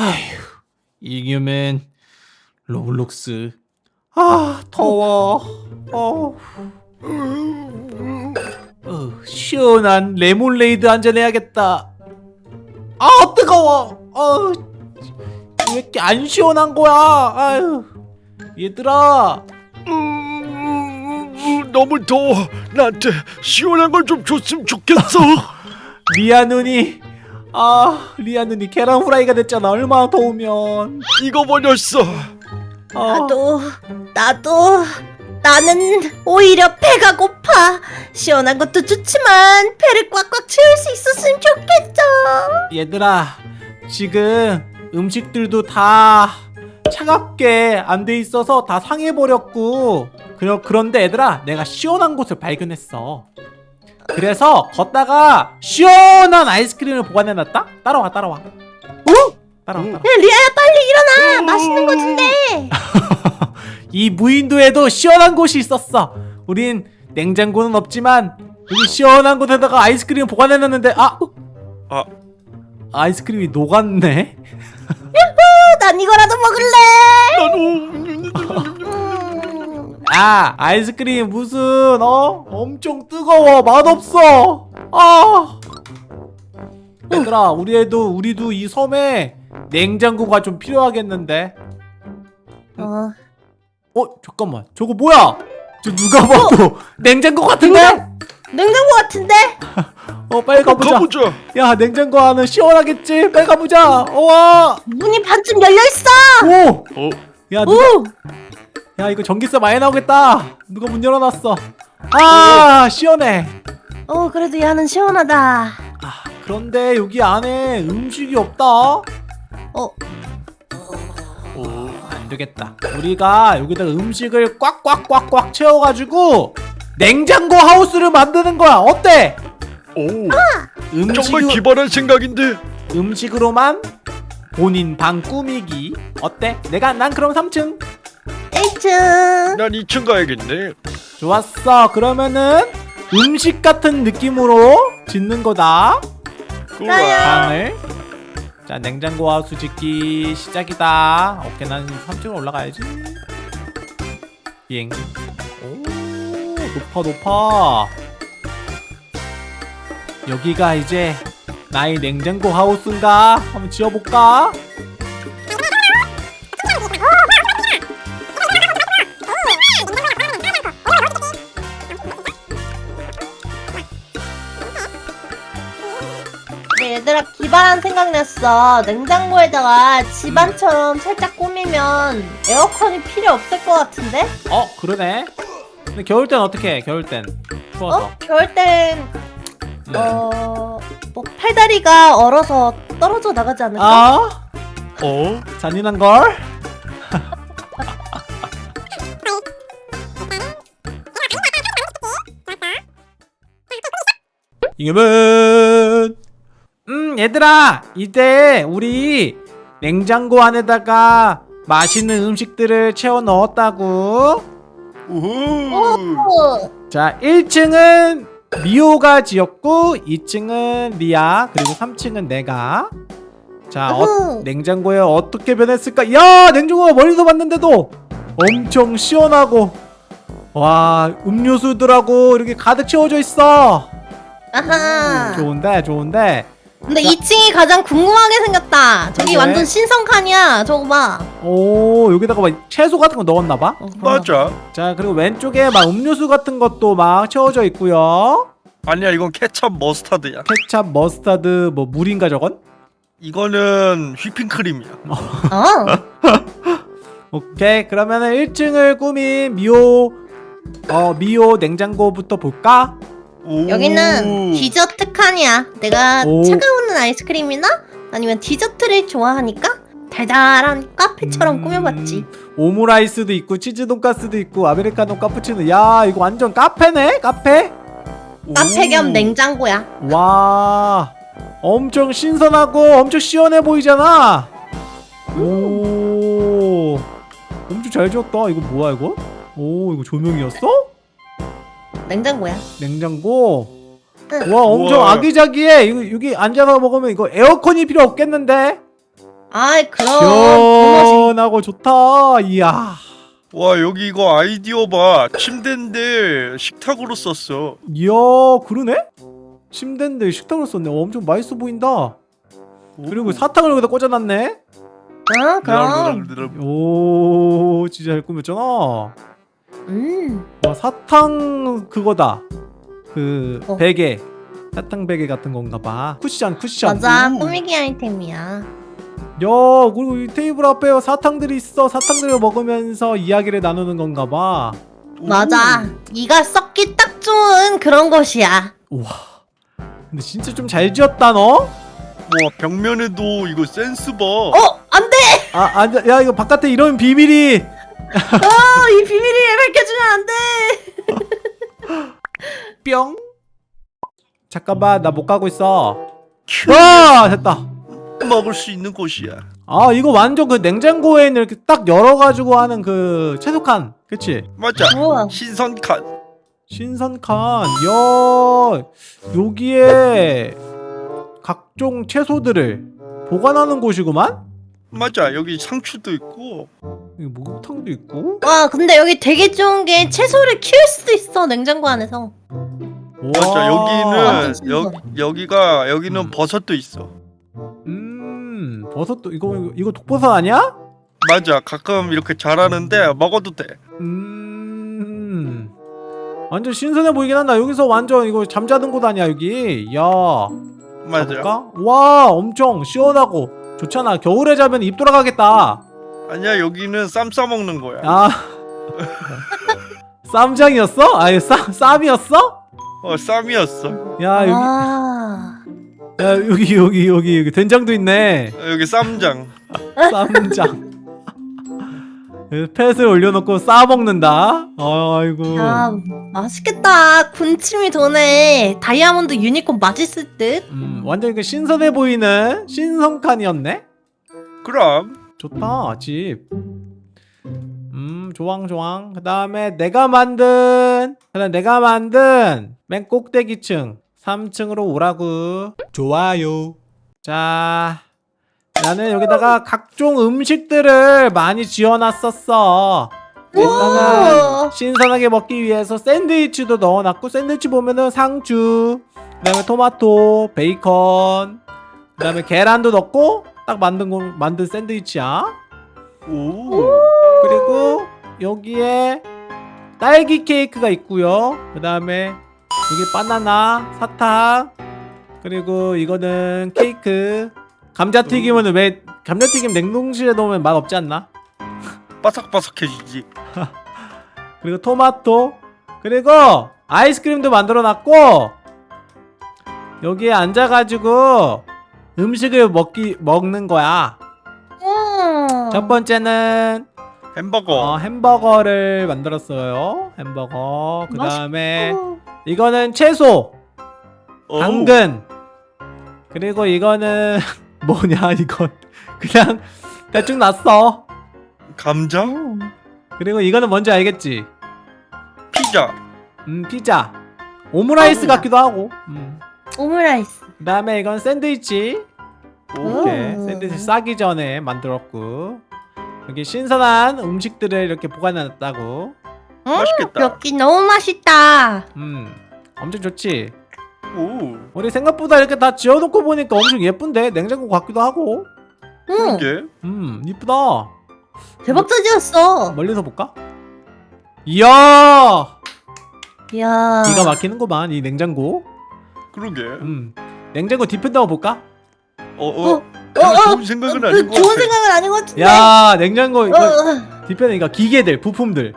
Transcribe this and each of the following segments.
아휴 이기면 Roblox 아 더워 어. 어, 시원한 레모네이드 한 잔 해야겠다 아 뜨거워 어, 왜 이렇게 안 시원한 거야 아유 얘들아 음, 너무 더워. 나한테 시원한 걸 좀 줬으면 좋겠어. 리아 눈이 아 리아 눈이 계란 후라이가 됐잖아. 얼마나 더우면. 익어버렸어. 아, 나도 나도 나는 오히려 배가 고파. 시원한 것도 좋지만 배를 꽉꽉 채울 수 있었으면 좋겠어 얘들아 지금 음식들도 다 차갑게 안 돼 있어서 다 상해버렸고. 그러, 그런데 얘들아 내가 시원한 곳을 발견했어 그래서 걷다가 시원한 아이스크림을 보관해놨다? 따라와 따라와. 어? 따라와 따라와. 야 리아야 빨리 일어나! 맛있는 거 준대! 이 무인도에도 시원한 곳이 있었어. 우린 냉장고는 없지만 여기 시원한 곳에다가 아이스크림 보관해놨는데 아 아. 아이스크림이 녹았네? 난 이거라도 먹을래! 나도 아 아이스크림 무슨 어? 엄청 뜨거워. 맛없어. 아. 얘들아 우리 애도 우리도 이 섬에 냉장고가 좀 필요하겠는데? 어, 어 잠깐만. 저거 뭐야? 저 누가 봐도 냉장고 같은데? 냉장고 같은데? 어 빨리 가보자. 가보자. 야 냉장고 안은 시원하겠지? 빨리 가보자. 우와. 문이 반쯤 열려 있어! 오야 어, 누가 오 야 이거 전기세 많이 나오겠다 누가 문 열어놨어 아 시원해 어, 그래도 야는 시원하다 아, 그런데 여기 안에 음식이 없다. 어안 되겠다. 우리가 여기다 음식을 꽉꽉꽉꽉 채워가지고 냉장고 하우스를 만드는 거야. 어때? 오, 음식 정말 기발한 생각인데. 음식으로만 본인 방 꾸미기. 어때? 내가 난 그럼 3층. 1층 난 2층 가야겠네. 좋았어. 그러면은 음식 같은 느낌으로 짓는 거다. 좋아. 방을. 자 냉장고 하우스 짓기 시작이다. 오케이 난 3층으로 올라가야지. 비행. 오 높아 높아. 여기가 이제 나의 냉장고 하우스인가? 한번 지어볼까? 얘들아 기발한 생각 났어 냉장고에다가 집안처럼 살짝 꾸미면 에어컨이 필요 없을 것 같은데? 어 그러네. 근데 겨울 땐 어떻게 해? 겨울 땐 추워서. 어? 겨울 땐 음. 어... 뭐 팔다리가 얼어서 떨어져 나가지 않을까? 아 어? 잔인한 걸. 이겨면 음 얘들아 이제 우리 냉장고 안에다가 맛있는 음식들을 채워 넣었다고. 자 1층은 미호가 지었고 2층은 리아 그리고 3층은 내가. 자 어. 냉장고에 어떻게 변했을까? 야 냉장고가 멀리서 봤는데도 엄청 시원하고 와 음료수들하고 이렇게 가득 채워져 있어. 아하. 좋은데 좋은데 근데 자. 2층이 가장 궁금하게 생겼다 저기 그래? 완전 신성칸이야 저거 봐 오 여기다가 막 채소 같은 거 넣었나봐 어, 맞아. 자 그리고 왼쪽에 막 음료수 같은 것도 막 채워져 있고요 아니야, 이건 케첩 머스타드야. 케찹 머스타드 뭐 물인가 저건 이거는 휘핑크림이야. 어? 오케이 그러면은 1층을 꾸민 미호 어 미호 냉장고부터 볼까? 오. 여기는 디저트 칸이야. 내가 오. 차가운 아이스크림이나 아니면 디저트를 좋아하니까 달달한 카페처럼 음, 꾸며봤지. 오므라이스도 있고 치즈 돈가스도 있고 아메리카노 카푸치노. 야 이거 완전 카페네 카페? 카페 겸 오. 냉장고야. 와 엄청 신선하고 엄청 시원해 보이잖아. 오. 엄청 잘 지었다. 이거 뭐야 이거? 오 이거 조명이었어 냉장고야 냉장고 응. 와 엄청 우와. 아기자기해 이거 여기 앉아서 먹으면 이거 에어컨이 필요 없겠는데 아이 그럼 그 시원하고 좋다. 이야. 와 여기 이거 아이디어 봐 침대인데 식탁으로 썼어 이야, 그러네? 침대인데 식탁을 썼네. 어, 엄청 맛있어 보인다. 그리고 사탕을 여기다 꽂아놨네. 어 그럼 오, 진짜 잘 꾸몄잖아. 음 와, 사탕 그거다. 그 어. 베개. 사탕 베개 같은 건가 봐. 쿠션, 쿠션. 맞아 오. 꾸미기 아이템이야 야, 그리고 이 테이블 앞에 사탕들이 있어. 사탕들을 먹으면서 이야기를 나누는 건가 봐. 맞아 이가 썩기 딱 좋은 그런 곳이야 우와. 근데 진짜 좀 잘 지었다, 너? 와 벽면에도 이거 센스 봐 어 안돼 아, 안 돼. 야, 이거 바깥에 이런 비밀이. 어 이 비밀을 밝혀주면 안 돼 뿅. 잠깐만, 나 못 가고 있어. 와, 됐다. 먹을 수 있는 곳이야 아, 이거 완전 그 냉장고에 있는 이렇게 딱 열어가지고 하는 그 채소칸. 그치? 맞아 우와 신선 칸 신선칸. 야, 여기에 각종 채소들을 보관하는 곳이구만? 맞아 여기 상추도 있고 여기 목욕탕도 있고. 와 근데 여기 되게 좋은 게 채소를 키울 수도 있어 냉장고 안에서 맞아 여기는. 여, 여기가 여기는 음. 버섯도 있어 음, 버섯도 이거 이거, 이거 독버섯 아니야? 맞아 가끔 이렇게 자라는데 먹어도 돼 음, 완전 신선해 보이긴 한다. 여기서 완전 이거 잠자는 곳 아니야 여기? 야, 맞아 가볼까? 와, 엄청 시원하고 좋잖아. 겨울에 자면 입 돌아가겠다. 아니야 여기는 쌈 싸먹는 거야 아, 쌈장이었어? 아예 쌈 쌈이었어? 어 쌈이었어 야 여기, 아 야 여기 여기 여기 여기 된장도 있네. 어, 여기 쌈장 쌈장. 펫을 올려놓고 싸 먹는다. 아이고. 야, 맛있겠다. 군침이 도네. 다이아몬드 유니콘 맛있을 듯. 음, 완전 그 신선해 보이는 신선칸이었네. 그럼 좋다 집. 음 조왕 조왕. 그 다음에 내가 만든 그다음 내가 만든 맨 꼭대기층 3층으로 오라고. 좋아요. 자. 나는 여기다가 각종 음식들을 많이 지어놨었어. 일단은. 신선하게 먹기 위해서 샌드위치도 넣어놨고 샌드위치 보면은 상추, 그 다음에 토마토, 베이컨, 그 다음에 계란도 넣고 딱 만든 거 만든 샌드위치야. 오 그리고 여기에 딸기 케이크가 있고요. 그 다음에 여기 바나나, 사탕, 그리고 이거는 케이크. 감자튀김은 왜 감자튀김 냉동실에 넣으면 맛 없지 않나? 바삭바삭해지지. 그리고 토마토 그리고 아이스크림도 만들어 놨고 여기에 앉아가지고 음식을 먹기 먹는 거야. 음. 첫 번째는 햄버거. 어, 햄버거를 만들었어요. 햄버거. 그 다음에. 이거는 채소. 당근. 그리고 이거는 뭐냐 이건 그냥 대충 감자 음. 그리고 이거는 뭔지 알겠지 피자 음 피자 오므라이스 피자. 같기도 하고 음. 오므라이스. 그 다음에 이건 샌드위치 오 이렇게 음. 샌드위치 싸기 전에 만들었고 여기 신선한 음식들을 이렇게 보관해놨다고 맛있겠다 여기 너무 맛있다. 음 엄청 좋지 오 우리 생각보다 이렇게 다 지어놓고 보니까 엄청 예쁜데 냉장고 같기도 하고 응. 그러게 음 이쁘다 대박 짜지였어. 멀리서 볼까? 이야 이야. 기가 막히는구만 이 냉장고 그러게 음 냉장고 뒤편 한번 볼까? 어 어 어, 별로 어, 좋은 생각은 아닌 것 좋은 같아 생각은 아닌 것 같은데. 야 냉장고 어, 어. 뒤편에 그러니까 기계들 부품들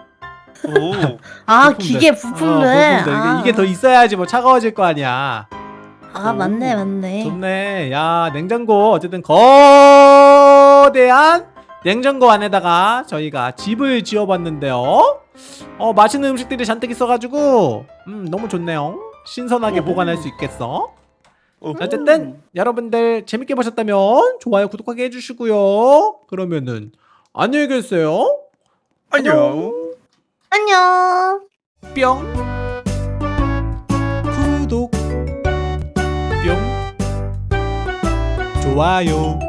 오 아 부품들. 기계 어, 부품들. 부품들. 아. 이게, 이게 더 있어야지 뭐 차가워질 거 아니야 아 맞네 맞네. 좋네. 야, 냉장고 어쨌든 거대한 냉장고 안에다가 저희가 집을 지어봤는데요. 어, 맛있는 음식들이 잔뜩 있어가지고 음, 너무 좋네요. 신선하게 오호. 보관할 수 있겠어. 어쨌든 여러분들 재밌게 보셨다면 좋아요, 구독하기 해주시고요. 그러면은 안녕히 계세요. 안녕 안녕. 뿅. 구독. 뿅. 좋아요.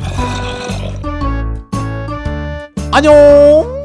아. 안녕.